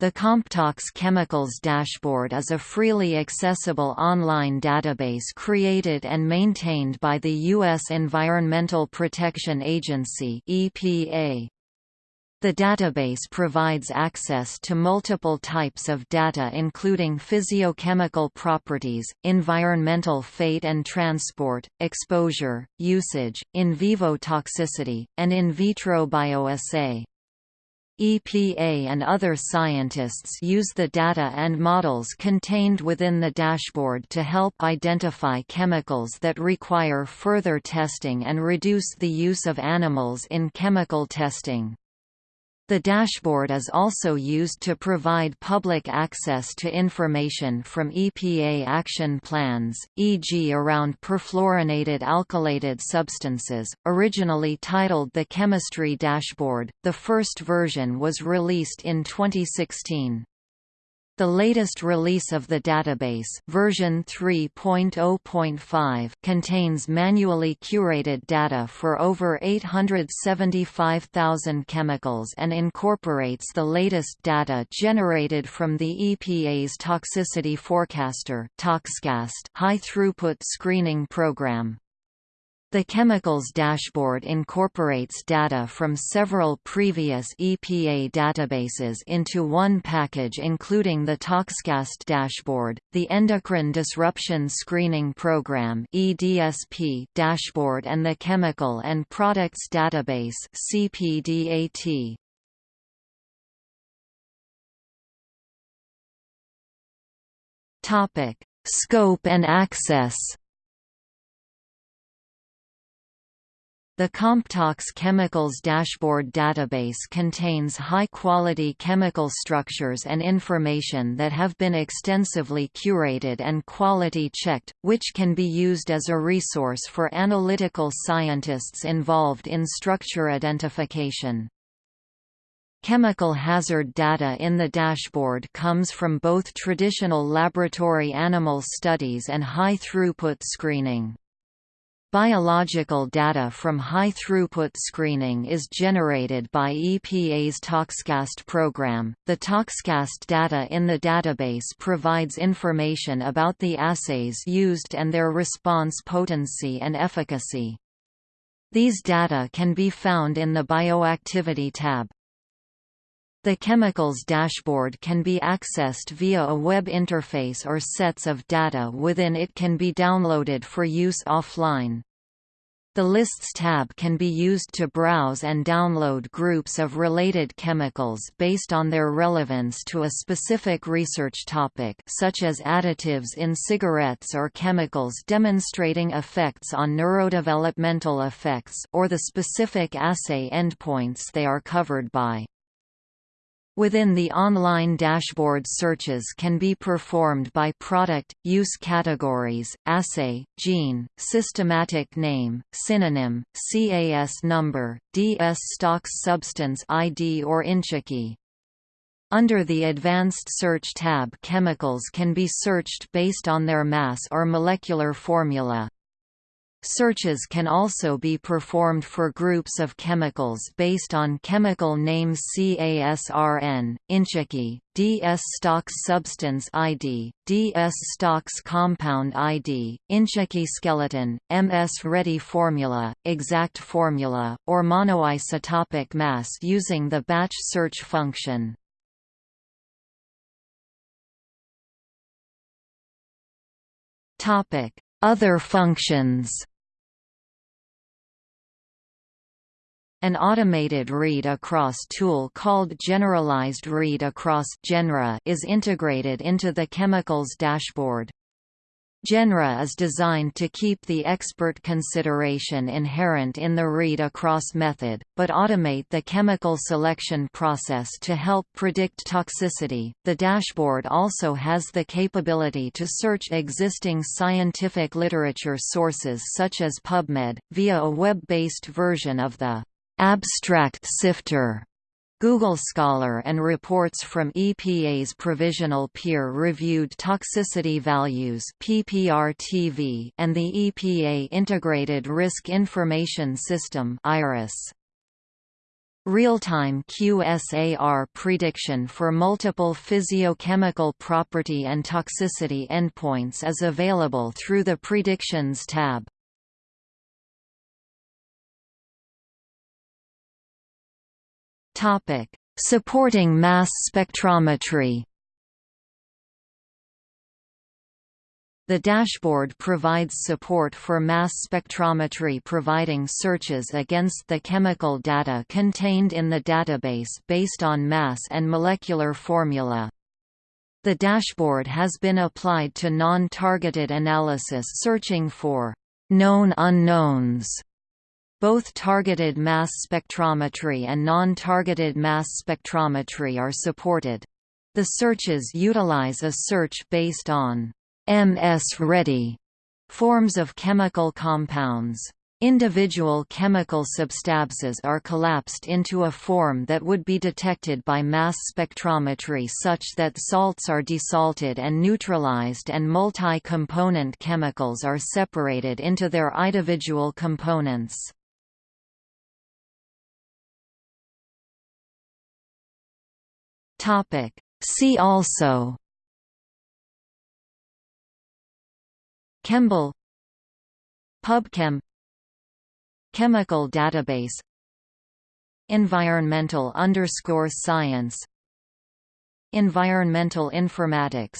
The Comptox Chemicals Dashboard is a freely accessible online database created and maintained by the U.S. Environmental Protection Agency EPA. The database provides access to multiple types of data including physiochemical properties, environmental fate and transport, exposure, usage, in vivo toxicity, and in vitro bioassay. EPA and other scientists use the data and models contained within the dashboard to help identify chemicals that require further testing and reduce the use of animals in chemical testing. The dashboard is also used to provide public access to information from EPA action plans, e.g. around perfluorinated alkylated substances. Originally titled the Chemistry Dashboard, the first version was released in 2016. The latest release of the database version 3.0.5 contains manually curated data for over 875,000 chemicals and incorporates the latest data generated from the EPA's Toxicity Forecaster high-throughput screening program. The chemicals dashboard incorporates data from several previous EPA databases into one package including the ToxCast dashboard, the Endocrine Disruption Screening Program (EDSP) dashboard and the Chemical and Products Database (CPDAT). Topic: Scope and access. The Comptox Chemicals Dashboard database contains high-quality chemical structures and information that have been extensively curated and quality-checked, which can be used as a resource for analytical scientists involved in structure identification. Chemical hazard data in the dashboard comes from both traditional laboratory animal studies and high-throughput screening. Biological data from high-throughput screening is generated by EPA's ToxCast program. The ToxCast data in the database provides information about the assays used and their response potency and efficacy. These data can be found in the Bioactivity tab. The chemicals dashboard can be accessed via a web interface or sets of data within it can be downloaded for use offline. The Lists tab can be used to browse and download groups of related chemicals based on their relevance to a specific research topic such as additives in cigarettes or chemicals demonstrating effects on neurodevelopmental effects or the specific assay endpoints they are covered by. Within the online dashboard searches can be performed by product, use categories, assay, gene, systematic name, synonym, CAS number, DSSTox substance ID or InChIKey. Under the Advanced Search tab chemicals can be searched based on their mass or molecular formula. Searches can also be performed for groups of chemicals based on chemical names CASRN, InChIKey, DS stocks substance ID, DS stocks compound ID, InChIKey skeleton, MS ready formula, exact formula, or monoisotopic mass using the batch search function. Topic other functions An automated read-across tool called Generalized Read-Across is integrated into the chemicals dashboard. Genra is designed to keep the expert consideration inherent in the read-across method, but automate the chemical selection process to help predict toxicity. The dashboard also has the capability to search existing scientific literature sources such as PubMed, via a web-based version of the abstract sifter Google Scholar and reports from EPA's Provisional Peer-Reviewed Toxicity Values (PPRTV) and the EPA Integrated Risk Information System (IRIS). Real-time QSAR prediction for multiple physiochemical property and toxicity endpoints is available through the Predictions tab. Topic: Supporting mass spectrometry. The dashboard provides support for mass spectrometry providing searches against the chemical data contained in the database based on mass and molecular formula. The dashboard has been applied to non-targeted analysis searching for known unknowns. Both targeted mass spectrometry and non-targeted mass spectrometry are supported. The searches utilize a search based on MS-ready forms of chemical compounds. Individual chemical substances are collapsed into a form that would be detected by mass spectrometry such that salts are desalted and neutralized and multi-component chemicals are separated into their individual components. See also ChEMBL PubChem Chemical database Environmental underscore science Environmental informatics